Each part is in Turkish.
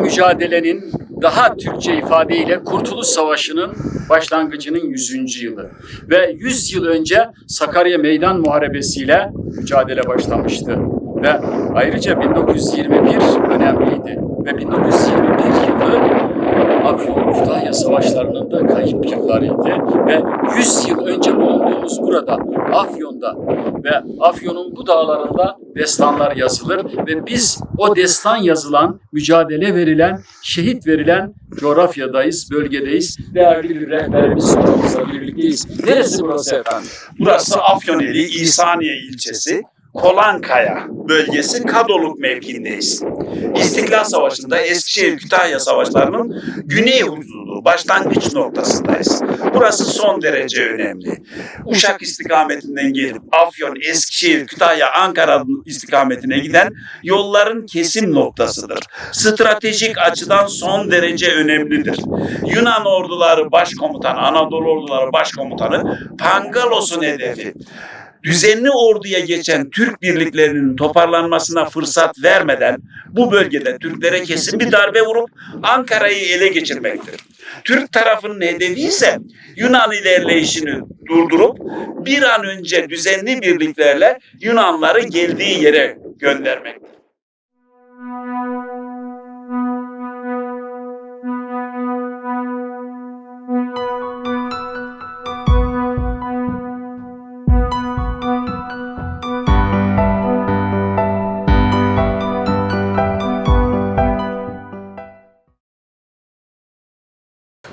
mücadelenin daha Türkçe ifadeyle Kurtuluş Savaşı'nın başlangıcının 100. yılı. Ve 100 yıl önce Sakarya Meydan Muharebesi'yle mücadele başlamıştı. Ve ayrıca 1921 önemliydi. Ve 1921 yılı Afyon Kütahya Savaşları'nın da kayıp yıllarıydı ve 100 yıl önce bulunduğumuz burada Afyon'da ve Afyon'un bu dağlarında destanlar yazılır ve biz o destan yazılan, mücadele verilen, şehit verilen coğrafyadayız, bölgedeyiz. Değerli bir rehberimiz hocamızla birlikteyiz. Neresi burası efendim? Burası Afyoneli İhsaniye ilçesi Kolankaya bölgesi Kadoluk mevkiindeyiz. İstiklal Savaşı'nda Eskişehir-Kütahya Savaşları'nın güney hududu başlangıç noktasındayız. Burası son derece önemli. Uşak istikametinden gelip Afyon, Eskişehir, Kütahya, Ankara istikametine giden yolların kesim noktasıdır. Stratejik açıdan son derece önemlidir. Yunan orduları başkomutanı, Anadolu orduları başkomutanı Pangalos'un hedefi düzenli orduya geçen Türk birliklerinin toparlanmasına fırsat vermeden bu bölgede Türklere kesin bir darbe vurup Ankara'yı ele geçirmektir. Türk tarafının hedefi ise Yunan ilerleyişini durdurup bir an önce düzenli birliklerle Yunanları geldiği yere göndermektir.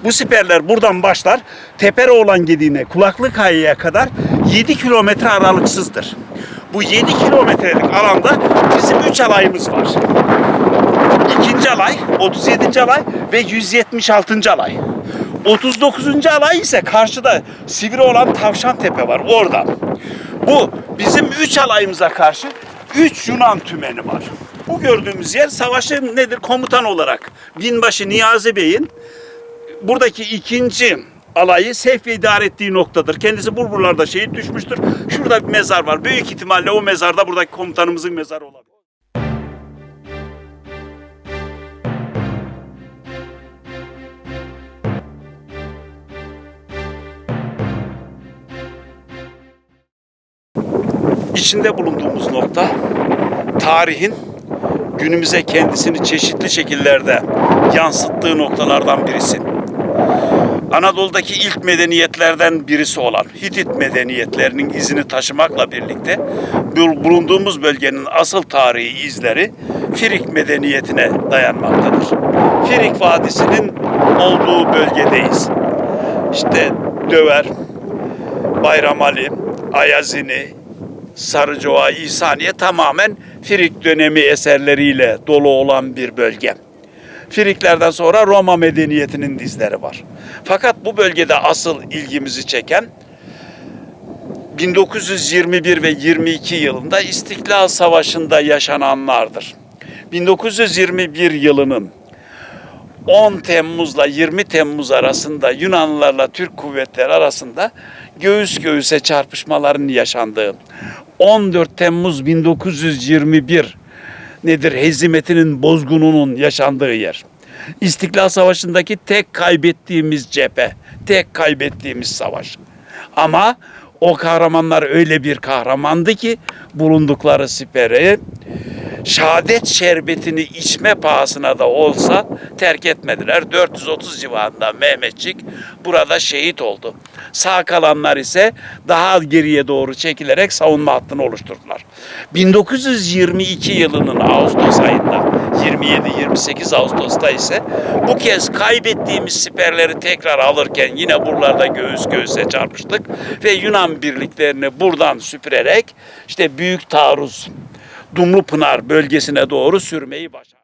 Bu siperler buradan başlar. Teperoğlan Gediği'ne, Kulaklık Kaya'ya kadar 7 kilometre aralıksızdır. Bu 7 kilometrelik alanda bizim 3 alayımız var. İkinci alay, 37. alay ve 176. alay. 39. alay ise karşıda sivri olan Tavşan Tepe var orada. Bu bizim 3 alayımıza karşı 3 Yunan tümeni var. Bu gördüğümüz yer savaşın nedir komutan olarak binbaşı Niyazi Bey'in buradaki ikinci alayı ve idare ettiği noktadır. Kendisi Burburlar'da şehit düşmüştür. Şurada bir mezar var. Büyük ihtimalle o mezarda buradaki komutanımızın mezarı olabilir. İçinde bulunduğumuz nokta tarihin günümüze kendisini çeşitli şekillerde yansıttığı noktalardan birisi. Anadolu'daki ilk medeniyetlerden birisi olan Hitit medeniyetlerinin izini taşımakla birlikte bu- bulunduğumuz bölgenin asıl tarihi izleri Firik medeniyetine dayanmaktadır. Firik Vadisi'nin olduğu bölgedeyiz. İşte Döver, Bayramali, Ayazini, Sarıcıva, İhsaniye tamamen Firik dönemi eserleriyle dolu olan bir bölge. Firiklerden sonra Roma medeniyetinin dizleri var. Fakat bu bölgede asıl ilgimizi çeken 1921 ve 22 yılında İstiklal Savaşı'nda yaşananlardır. 1921 yılının 10 Temmuz'la 20 Temmuz arasında Yunanlılarla Türk kuvvetleri arasında göğüs göğüse çarpışmaların yaşandığı 14 Temmuz 1921 nedir hezimetinin bozgununun yaşandığı yer. İstiklal Savaşı'ndaki tek kaybettiğimiz cephe, tek kaybettiğimiz savaş. Ama o kahramanlar öyle bir kahramandı ki bulundukları siperi şehadet şerbetini içme pahasına da olsa terk etmediler. 430 civarında Mehmetçik burada şehit oldu. Sağ kalanlar ise daha geriye doğru çekilerek savunma hattını oluşturdular. 1922 yılının Ağustos ayında 27-28 Ağustos'ta ise bu kez kaybettiğimiz siperleri tekrar alırken yine buralarda göğüs göğüse çarpıştık ve Yunan birliklerini buradan süpürerek işte Büyük Taarruz Dumlupınar bölgesine doğru sürmeyi başardı.